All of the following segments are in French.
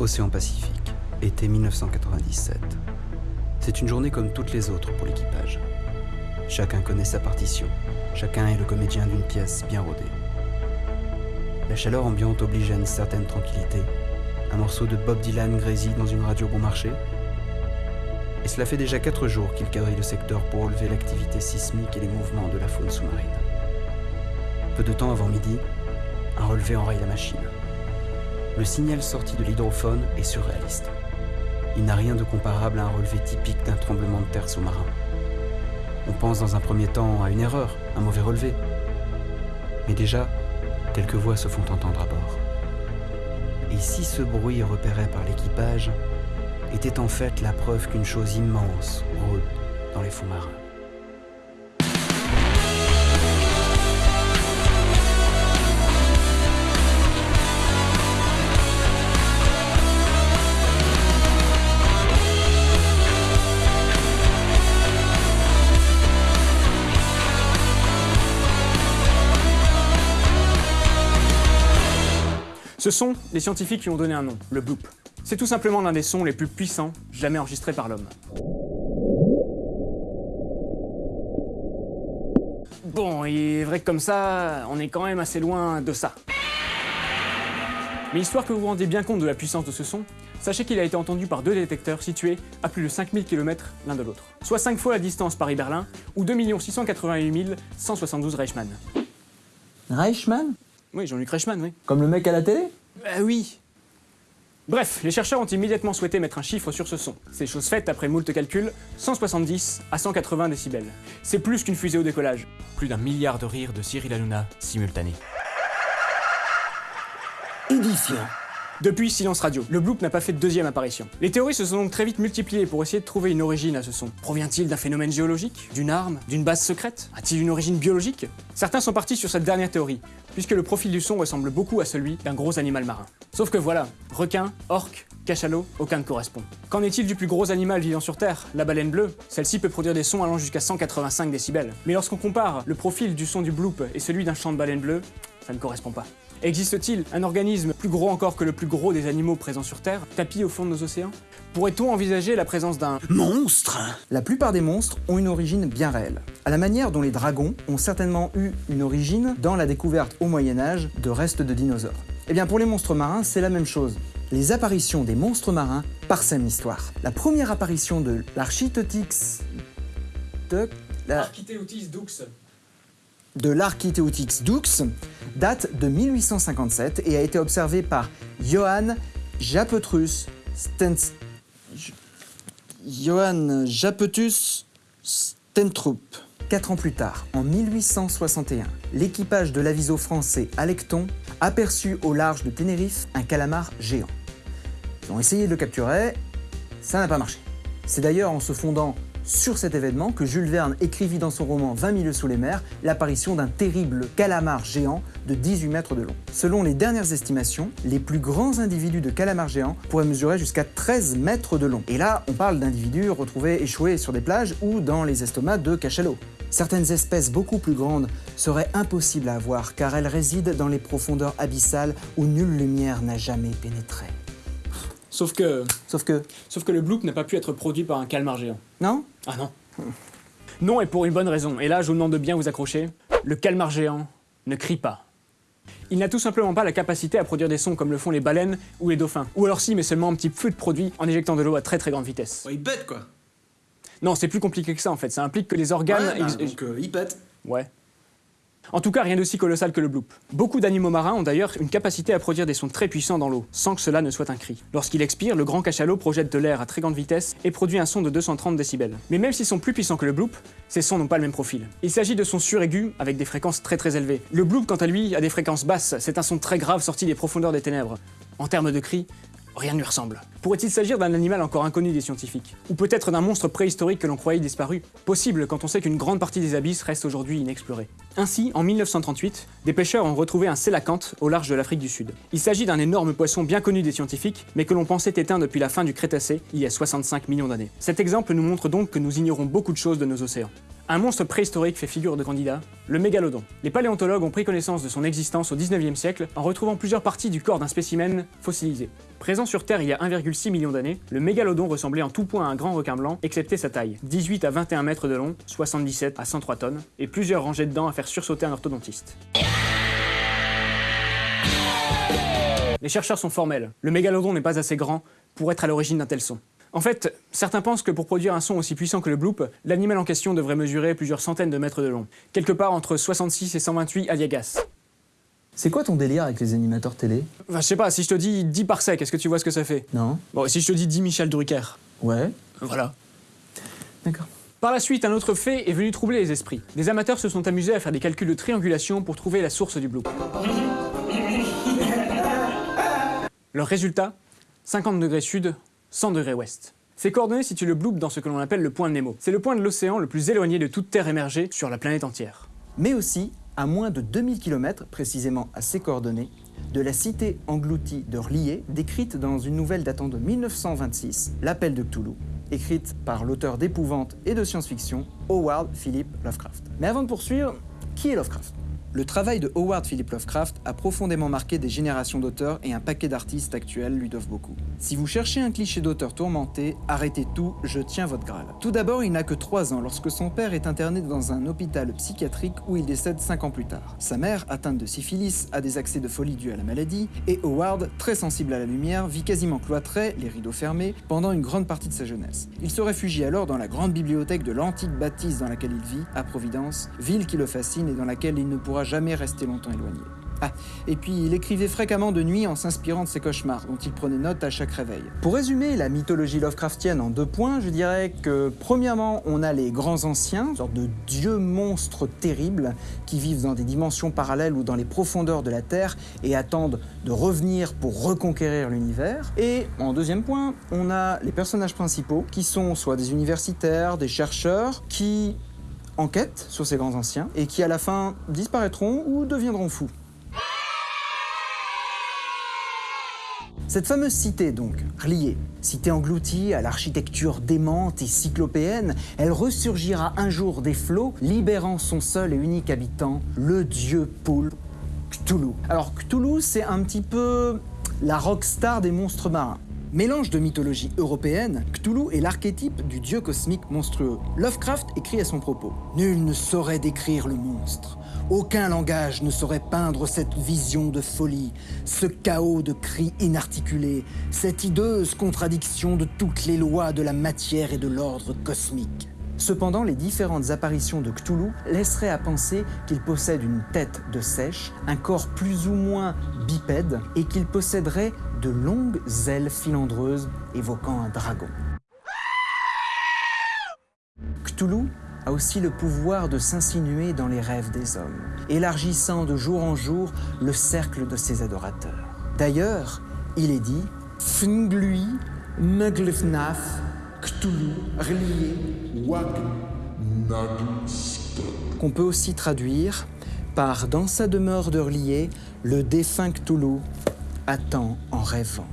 Océan Pacifique, été 1997. C'est une journée comme toutes les autres pour l'équipage. Chacun connaît sa partition, chacun est le comédien d'une pièce bien rodée. La chaleur ambiante oblige à une certaine tranquillité. Un morceau de Bob Dylan grésille dans une radio bon marché. Et cela fait déjà quatre jours qu'il quadrille le secteur pour relever l'activité sismique et les mouvements de la faune sous-marine. Peu de temps avant midi, un relevé enraye la machine. Le signal sorti de l'hydrophone est surréaliste. Il n'a rien de comparable à un relevé typique d'un tremblement de terre sous-marin. On pense dans un premier temps à une erreur, un mauvais relevé. Mais déjà, quelques voix se font entendre à bord. Et si ce bruit repéré par l'équipage était en fait la preuve qu'une chose immense rôde dans les fonds marins Ce sont les scientifiques qui ont donné un nom, le bloop. C'est tout simplement l'un des sons les plus puissants jamais enregistrés par l'homme. Bon, il est vrai que comme ça, on est quand même assez loin de ça. Mais histoire que vous vous rendiez bien compte de la puissance de ce son, sachez qu'il a été entendu par deux détecteurs situés à plus de 5000 km l'un de l'autre. Soit 5 fois la distance Paris-Berlin, ou 2 688 172 Reichmann. Reichmann? Oui, Jean-Luc Reichmann, oui. Comme le mec à la télé? Bah oui Bref, les chercheurs ont immédiatement souhaité mettre un chiffre sur ce son. C'est chose faite après moult calculs, 170 à 180 décibels. C'est plus qu'une fusée au décollage. Plus d'un milliard de rires de Cyril Hanouna simultanés. Édifiant. Depuis Silence Radio, le bloop n'a pas fait de deuxième apparition. Les théories se sont donc très vite multipliées pour essayer de trouver une origine à ce son. Provient-il d'un phénomène géologique D'une arme D'une base secrète A-t-il une origine biologique Certains sont partis sur cette dernière théorie, puisque le profil du son ressemble beaucoup à celui d'un gros animal marin. Sauf que voilà, requin, orque, cachalot, aucun ne correspond. Qu'en est-il du plus gros animal vivant sur Terre, la baleine bleue Celle-ci peut produire des sons allant jusqu'à 185 décibels. Mais lorsqu'on compare le profil du son du bloop et celui d'un chant de baleine bleue, ça ne correspond pas. Existe-t-il un organisme plus gros encore que le plus gros des animaux présents sur Terre, tapis au fond de nos océans? Pourrait-on envisager la présence d'un Monstre La plupart des monstres ont une origine bien réelle. À la manière dont les dragons ont certainement eu une origine dans la découverte au Moyen-Âge de restes de dinosaures. Eh bien pour les monstres marins, c'est la même chose. Les apparitions des monstres marins parsèment l'histoire. La première apparition de l'Architeuthix... de... la- Architeutis dux. De l'Architeuthix dux date de 1857 et a été observée par Johann Japetrus Japetus Stentrup. Quatre ans plus tard, en 1861, l'équipage de l'aviso français Alecton aperçut au large de Ténérife un calamar géant. Ils ont essayé de le capturer, ça n'a pas marché. C'est d'ailleurs en se fondant sur cet événement que Jules Verne écrivit dans son roman 20 milieux sous les mers l'apparition d'un terrible calamar géant de 18 mètres de long. Selon les dernières estimations, les plus grands individus de calamar géant pourraient mesurer jusqu'à 13 mètres de long. Et là, on parle d'individus retrouvés échoués sur des plages ou dans les estomacs de cachalots. Certaines espèces beaucoup plus grandes seraient impossibles à voir car elles résident dans les profondeurs abyssales où nulle lumière n'a jamais pénétré. Sauf que... Sauf que... Sauf que le bloop n'a pas pu être produit par un calmar géant. Non Ah non. Non, et pour une bonne raison. Et là, je vous demande de bien vous accrocher. Le calmar géant ne crie pas. Il n'a tout simplement pas la capacité à produire des sons comme le font les baleines ou les dauphins. Ou alors si, mais seulement un petit feu de produit en éjectant de l'eau à très très grande vitesse. Ouais, il pète quoi. Non, c'est plus compliqué que ça en fait. Ça implique que les organes... Ouais, bah, donc euh, il pète. Ouais. En tout cas, rien d'aussi colossal que le bloop. Beaucoup d'animaux marins ont d'ailleurs une capacité à produire des sons très puissants dans l'eau, sans que cela ne soit un cri. Lorsqu'il expire, le grand cachalot projette de l'air à très grande vitesse et produit un son de 230 décibels. Mais même s'ils sont plus puissants que le bloop, ces sons n'ont pas le même profil. Il s'agit de sons suraigus avec des fréquences très très élevées. Le bloop, quant à lui, a des fréquences basses, c'est un son très grave sorti des profondeurs des ténèbres. En termes de cris, rien ne lui ressemble. Pourrait-il s'agir d'un animal encore inconnu des scientifiques Ou peut-être d'un monstre préhistorique que l'on croyait disparu Possible quand on sait qu'une grande partie des abysses reste aujourd'hui inexplorée. Ainsi, en 1938, des pêcheurs ont retrouvé un sélacanthe au large de l'Afrique du Sud. Il s'agit d'un énorme poisson bien connu des scientifiques, mais que l'on pensait éteint depuis la fin du Crétacé, il y a 65 millions d'années. Cet exemple nous montre donc que nous ignorons beaucoup de choses de nos océans. Un monstre préhistorique fait figure de candidat, le mégalodon. Les paléontologues ont pris connaissance de son existence au 19e siècle en retrouvant plusieurs parties du corps d'un spécimen fossilisé. Présent sur Terre il y a 1,6 million d'années, le mégalodon ressemblait en tout point à un grand requin blanc, excepté sa taille, 18 à 21 mètres de long, 77 à 103 tonnes, et plusieurs rangées de dents à faire sursauter un orthodontiste. Les chercheurs sont formels. Le mégalodon n'est pas assez grand pour être à l'origine d'un tel son. En fait, certains pensent que pour produire un son aussi puissant que le bloop, l'animal en question devrait mesurer plusieurs centaines de mètres de long, quelque part entre 66 et 128 aliagas. C'est quoi ton délire avec les animateurs télé? Enfin, je sais pas, si je te dis 10 par sec, est-ce que tu vois ce que ça fait? Non Bon, si je te dis 10 Michel Drucker, Ouais. voilà. D'accord. Par la suite, un autre fait est venu troubler les esprits. Des amateurs se sont amusés à faire des calculs de triangulation pour trouver la source du bloop. Leur résultat 50 degrés sud, 100 degrés ouest. Ces coordonnées situent le bloop dans ce que l'on appelle le point de Nemo. C'est le point de l'océan le plus éloigné de toute terre émergée sur la planète entière. mais aussi à moins de 2000 km, précisément à ces coordonnées, de la cité engloutie de R'lyeh, décrite dans une nouvelle datant de 1926, L'appel de Cthulhu, écrite par l'auteur d'épouvante et de science-fiction, Howard Philip Lovecraft. Mais avant de poursuivre, qui est Lovecraft? Le travail de Howard Philip Lovecraft a profondément marqué des générations d'auteurs et un paquet d'artistes actuels lui doivent beaucoup. Si vous cherchez un cliché d'auteur tourmenté, arrêtez tout, je tiens votre Graal. Tout d'abord, il n'a que 3 ans lorsque son père est interné dans un hôpital psychiatrique où il décède 5 ans plus tard. Sa mère, atteinte de syphilis, a des accès de folie dus à la maladie, et Howard, très sensible à la lumière, vit quasiment cloîtré, les rideaux fermés, pendant une grande partie de sa jeunesse. Il se réfugie alors dans la grande bibliothèque de l'antique bâtisse dans laquelle il vit, à Providence, ville qui le fascine et dans laquelle il ne pourra jamais rester longtemps éloigné. Ah, et puis il écrivait fréquemment de nuit en s'inspirant de ses cauchemars, dont il prenait note à chaque réveil. Pour résumer la mythologie Lovecraftienne en deux points, je dirais que premièrement, on a les grands anciens, sorte de dieux monstres terribles qui vivent dans des dimensions parallèles ou dans les profondeurs de la Terre et attendent de revenir pour reconquérir l'univers. Et en deuxième point, on a les personnages principaux qui sont soit des universitaires, des chercheurs, qui enquêtent sur ces grands anciens et qui à la fin disparaîtront ou deviendront fous. Cette fameuse cité, donc, R'lyeh, cité engloutie à l'architecture démente et cyclopéenne, elle ressurgira un jour des flots, libérant son seul et unique habitant, le dieu poulpe Cthulhu. Alors Cthulhu, c'est un petit peu la rockstar des monstres marins. Mélange de mythologie européenne, Cthulhu est l'archétype du dieu cosmique monstrueux. Lovecraft écrit à son propos Nul ne saurait décrire le monstre. Aucun langage ne saurait peindre cette vision de folie, ce chaos de cris inarticulés, cette hideuse contradiction de toutes les lois de la matière et de l'ordre cosmique. Cependant, les différentes apparitions de Cthulhu laisseraient à penser qu'il possède une tête de sèche, un corps plus ou moins bipède et qu'il posséderait de longues ailes filandreuses évoquant un dragon. Cthulhu a aussi le pouvoir de s'insinuer dans les rêves des hommes, élargissant de jour en jour le cercle de ses adorateurs. D'ailleurs, il est dit Fnglui, Nuglifnaf, Cthulhu, R'lyeh, Wag, qu'on peut aussi traduire par Dans sa demeure de R'lyeh, le défunt Cthulhu attend en rêvant.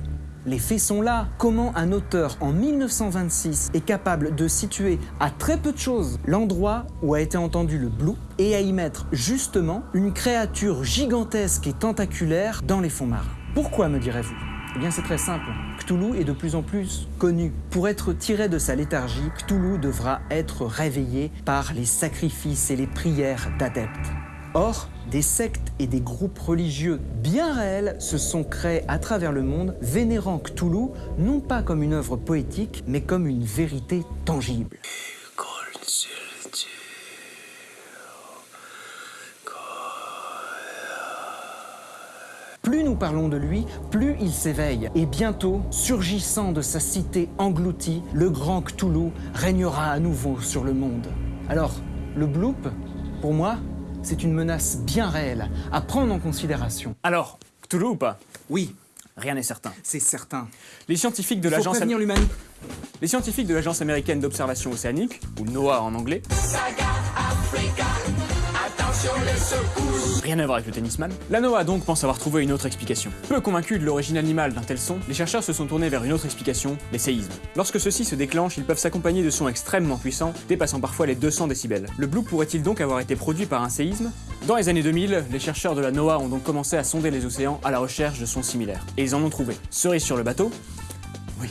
Les faits sont là. Comment un auteur en 1926 est capable de situer à très peu de choses l'endroit où a été entendu le blue et à y mettre justement une créature gigantesque et tentaculaire dans les fonds marins? Pourquoi me direz-vous? Eh bien c'est très simple. Cthulhu est de plus en plus connu. Pour être tiré de sa léthargie, Cthulhu devra être réveillé par les sacrifices et les prières d'adeptes. Or, des sectes et des groupes religieux bien réels se sont créés à travers le monde, vénérant Cthulhu non pas comme une œuvre poétique, mais comme une vérité tangible. Plus nous parlons de lui, plus il s'éveille. Et bientôt, surgissant de sa cité engloutie, le grand Cthulhu régnera à nouveau sur le monde. Alors, le bloop, pour moi, c'est une menace bien réelle à prendre en considération. Alors, Cthulhu ou pas? Oui, Rien n'est certain. c'est certain. Les scientifiques de Il faut l'agence prévenir l'humanité. les scientifiques de l'agence américaine d'observation océanique, ou NOAA en anglais, Rien à voir avec le tennisman. La NOAA donc pense avoir trouvé une autre explication. Peu convaincus de l'origine animale d'un tel son, les chercheurs se sont tournés vers une autre explication, les séismes. Lorsque ceux-ci se déclenchent, ils peuvent s'accompagner de sons extrêmement puissants, dépassant parfois les 200 décibels. Le bloop pourrait-il donc avoir été produit par un séisme? Dans les années 2000, les chercheurs de la NOAA ont donc commencé à sonder les océans à la recherche de sons similaires. Et ils en ont trouvé. Cerise sur le bateau? Oui.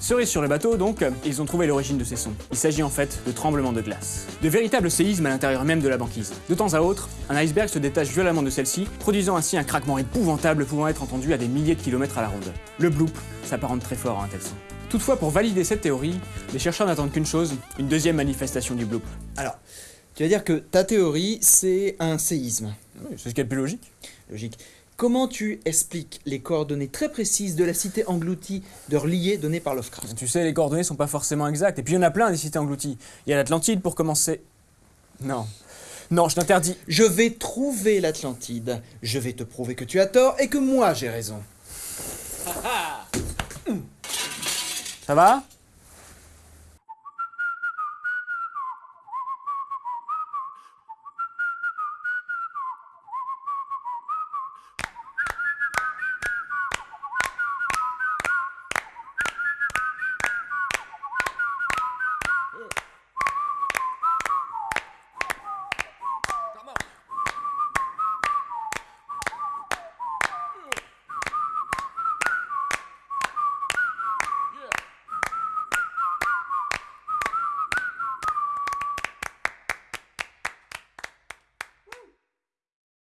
Cerise sur le bateau, donc, ils ont trouvé l'origine de ces sons. Il s'agit en fait de tremblements de glace. De véritables séismes à l'intérieur même de la banquise. De temps à autre, un iceberg se détache violemment de celle-ci, produisant ainsi un craquement épouvantable pouvant être entendu à des milliers de kilomètres à la ronde. Le bloop s'apparente très fort à un tel son. Toutefois, pour valider cette théorie, les chercheurs n'attendent qu'une chose, une deuxième manifestation du bloop. Alors, tu vas dire que ta théorie, c'est un séisme. Oui, c'est ce qui est le plus logique. Logique. Comment tu expliques les coordonnées très précises de la cité engloutie de Relier donnée par Lovecraft? Tu sais, les coordonnées sont pas forcément exactes, et puis il y en a plein des cités englouties. Il y a l'Atlantide pour commencer. Non. Non, je t'interdis. Je vais trouver l'Atlantide, je vais te prouver que tu as tort et que moi j'ai raison. Ça va?